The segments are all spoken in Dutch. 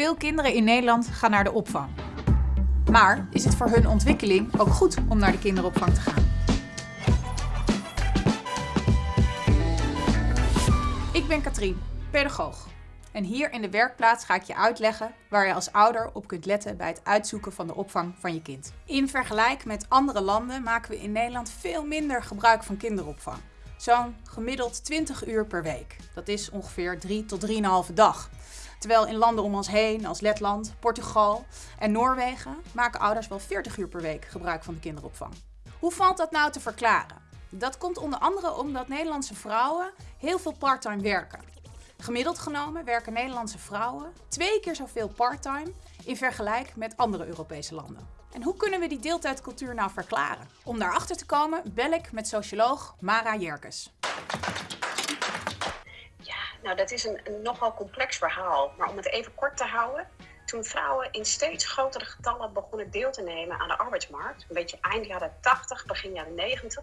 Veel kinderen in Nederland gaan naar de opvang. Maar is het voor hun ontwikkeling ook goed om naar de kinderopvang te gaan? Ik ben Katrien, pedagoog. En hier in de werkplaats ga ik je uitleggen waar je als ouder op kunt letten bij het uitzoeken van de opvang van je kind. In vergelijking met andere landen maken we in Nederland veel minder gebruik van kinderopvang. Zo'n gemiddeld 20 uur per week. Dat is ongeveer 3 tot 3,5 dag. Terwijl in landen om ons heen, als Letland, Portugal en Noorwegen, maken ouders wel 40 uur per week gebruik van de kinderopvang. Hoe valt dat nou te verklaren? Dat komt onder andere omdat Nederlandse vrouwen heel veel parttime werken. Gemiddeld genomen werken Nederlandse vrouwen twee keer zoveel parttime in vergelijking met andere Europese landen. En hoe kunnen we die deeltijdcultuur nou verklaren? Om daarachter te komen bel ik met socioloog Mara Jerkes. Nou, dat is een, nogal complex verhaal. Maar om het even kort te houden. Toen vrouwen in steeds grotere getallen begonnen deel te nemen aan de arbeidsmarkt, een beetje eind jaren 80, begin jaren 90,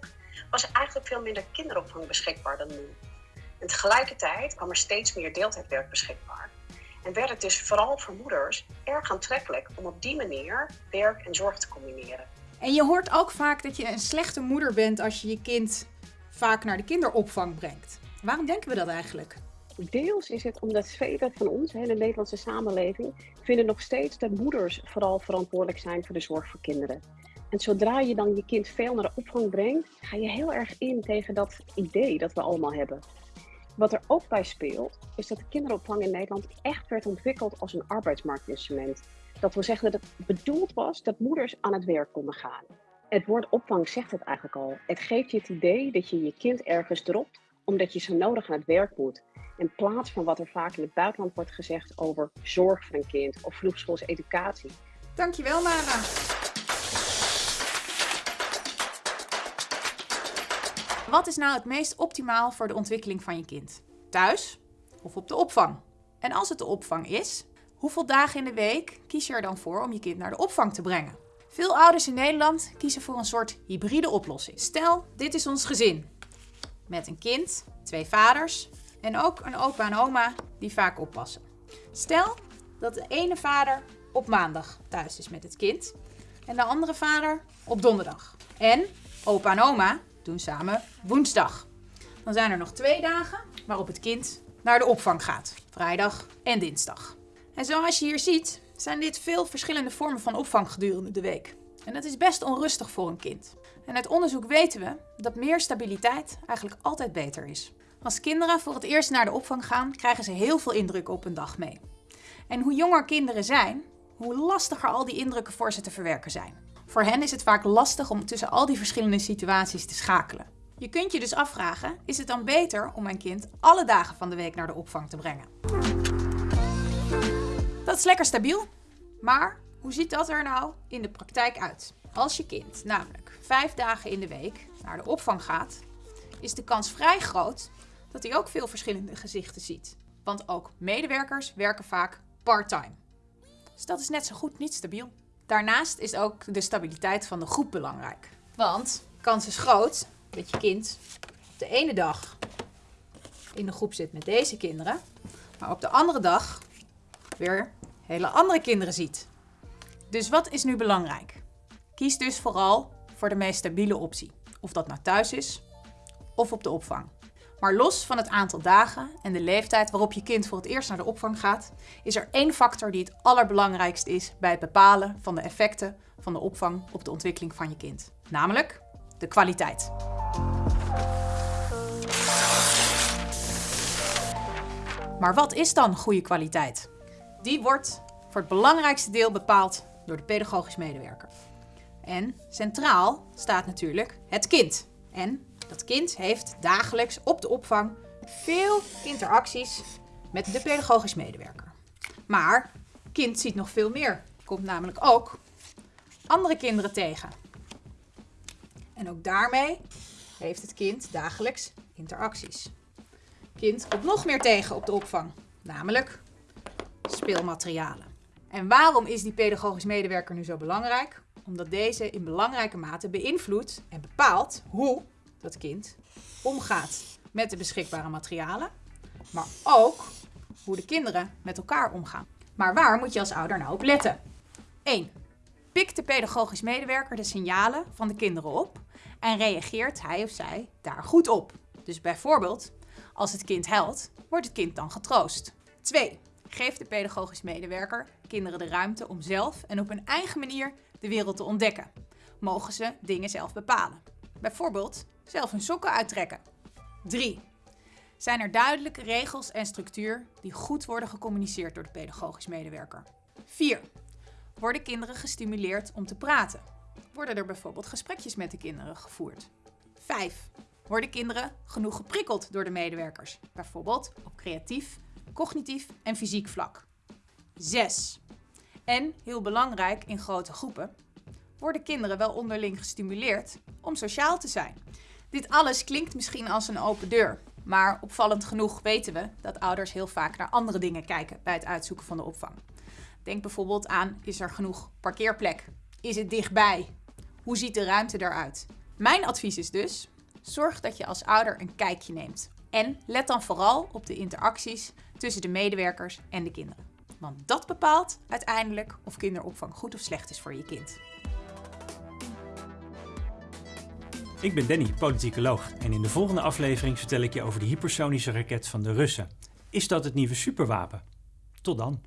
was er eigenlijk veel minder kinderopvang beschikbaar dan nu. En tegelijkertijd kwam er steeds meer deeltijdwerk beschikbaar. En werd het dus vooral voor moeders erg aantrekkelijk om op die manier werk en zorg te combineren. En je hoort ook vaak dat je een slechte moeder bent als je je kind vaak naar de kinderopvang brengt. Waarom denken we dat eigenlijk? Deels is het omdat velen van ons, hele Nederlandse samenleving, vinden nog steeds dat moeders vooral verantwoordelijk zijn voor de zorg voor kinderen. En zodra je dan je kind veel naar de opvang brengt, ga je heel erg in tegen dat idee dat we allemaal hebben. Wat er ook bij speelt, is dat de kinderopvang in Nederland echt werd ontwikkeld als een arbeidsmarktinstrument. Dat wil zeggen dat het bedoeld was dat moeders aan het werk konden gaan. Het woord opvang zegt het eigenlijk al. Het geeft je het idee dat je je kind ergens dropt omdat je zo nodig aan het werk moet. In plaats van wat er vaak in het buitenland wordt gezegd over zorg voor een kind of vroegschoolse educatie. Dankjewel, Mara. Wat is nou het meest optimaal voor de ontwikkeling van je kind? Thuis of op de opvang? En als het de opvang is, hoeveel dagen in de week kies je er dan voor om je kind naar de opvang te brengen? Veel ouders in Nederland kiezen voor een soort hybride oplossing. Stel, dit is ons gezin. Met een kind, twee vaders en ook een opa en oma die vaak oppassen. Stel dat de ene vader op maandag thuis is met het kind en de andere vader op donderdag. En opa en oma doen samen woensdag. Dan zijn er nog twee dagen waarop het kind naar de opvang gaat. Vrijdag en dinsdag. En zoals je hier ziet zijn dit veel verschillende vormen van opvang gedurende de week. En dat is best onrustig voor een kind. En uit onderzoek weten we dat meer stabiliteit eigenlijk altijd beter is. Als kinderen voor het eerst naar de opvang gaan, krijgen ze heel veel indrukken op een dag mee. En hoe jonger kinderen zijn, hoe lastiger al die indrukken voor ze te verwerken zijn. Voor hen is het vaak lastig om tussen al die verschillende situaties te schakelen. Je kunt je dus afvragen, is het dan beter om mijn kind alle dagen van de week naar de opvang te brengen? Dat is lekker stabiel, maar hoe ziet dat er nou in de praktijk uit? Als je kind namelijk vijf dagen in de week naar de opvang gaat, is de kans vrij groot dat hij ook veel verschillende gezichten ziet. Want ook medewerkers werken vaak part-time. Dus dat is net zo goed niet stabiel. Daarnaast is ook de stabiliteit van de groep belangrijk. Want kans is groot dat je kind op de ene dag in de groep zit met deze kinderen, maar op de andere dag weer hele andere kinderen ziet. Dus wat is nu belangrijk? Kies dus vooral voor de meest stabiele optie. Of dat nou thuis is of op de opvang. Maar los van het aantal dagen en de leeftijd waarop je kind voor het eerst naar de opvang gaat, is er één factor die het allerbelangrijkst is bij het bepalen van de effecten van de opvang op de ontwikkeling van je kind. Namelijk de kwaliteit. Maar wat is dan goede kwaliteit? Die wordt voor het belangrijkste deel bepaald door de pedagogisch medewerker. En centraal staat natuurlijk het kind. En dat kind heeft dagelijks op de opvang veel interacties met de pedagogisch medewerker. Maar kind ziet nog veel meer. Komt namelijk ook andere kinderen tegen. En ook daarmee heeft het kind dagelijks interacties. Kind komt nog meer tegen op de opvang, namelijk speelmaterialen. En waarom is die pedagogisch medewerker nu zo belangrijk? Omdat deze in belangrijke mate beïnvloedt en bepaalt hoe dat kind omgaat met de beschikbare materialen, maar ook hoe de kinderen met elkaar omgaan. Maar waar moet je als ouder nou op letten? 1. Pikt de pedagogisch medewerker de signalen van de kinderen op en reageert hij of zij daar goed op. Dus bijvoorbeeld, als het kind huilt, wordt het kind dan getroost. 2. Geeft de pedagogisch medewerker kinderen de ruimte om zelf en op hun eigen manier de wereld te ontdekken. Mogen ze dingen zelf bepalen. Bijvoorbeeld zelf hun sokken uittrekken. 3. Zijn er duidelijke regels en structuur die goed worden gecommuniceerd door de pedagogisch medewerker. 4. Worden kinderen gestimuleerd om te praten? Worden er bijvoorbeeld gesprekjes met de kinderen gevoerd? 5. Worden kinderen genoeg geprikkeld door de medewerkers? Bijvoorbeeld op creatief, cognitief en fysiek vlak. 6. En, heel belangrijk in grote groepen, worden kinderen wel onderling gestimuleerd om sociaal te zijn. Dit alles klinkt misschien als een open deur, maar opvallend genoeg weten we dat ouders heel vaak naar andere dingen kijken bij het uitzoeken van de opvang. Denk bijvoorbeeld aan: is er genoeg parkeerplek? Is het dichtbij? Hoe ziet de ruimte eruit? Mijn advies is dus: zorg dat je als ouder een kijkje neemt. En let dan vooral op de interacties tussen de medewerkers en de kinderen. Want dat bepaalt uiteindelijk of kinderopvang goed of slecht is voor je kind. Ik ben Danny, politicoloog, en in de volgende aflevering vertel ik je over de hypersonische raket van de Russen. Is dat het nieuwe superwapen? Tot dan.